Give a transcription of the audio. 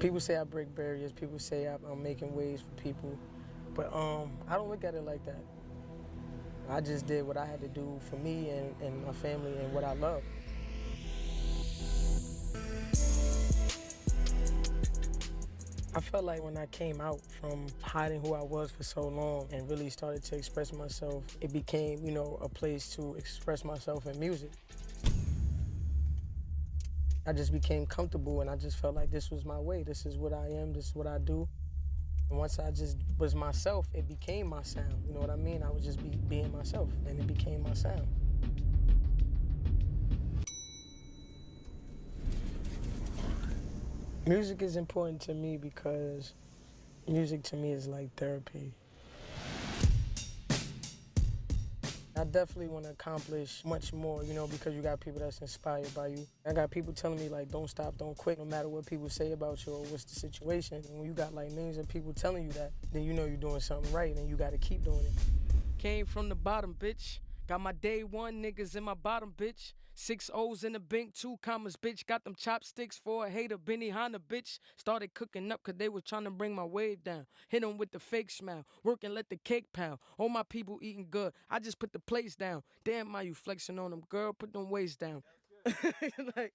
People say I break barriers. People say I'm, I'm making waves for people, but um, I don't look at it like that. I just did what I had to do for me and, and my family and what I love. I felt like when I came out from hiding who I was for so long and really started to express myself, it became, you know, a place to express myself in music. I just became comfortable and I just felt like this was my way. This is what I am, this is what I do. And once I just was myself, it became my sound. You know what I mean? I would just be being myself and it became my sound. Music is important to me because music to me is like therapy. I definitely want to accomplish much more, you know, because you got people that's inspired by you. I got people telling me like, don't stop, don't quit, no matter what people say about you or what's the situation. And when you got like millions of people telling you that, then you know you're doing something right and you got to keep doing it. Came from the bottom, bitch. Got my day one niggas in my bottom, bitch. Six O's in the bank, two commas, bitch. Got them chopsticks for a hater, Benihana, bitch. Started cooking up cause they was trying to bring my wave down. Hit them with the fake smile. Work and let the cake pound. All my people eating good. I just put the plates down. Damn, my you flexing on them, girl. Put them weights down. like,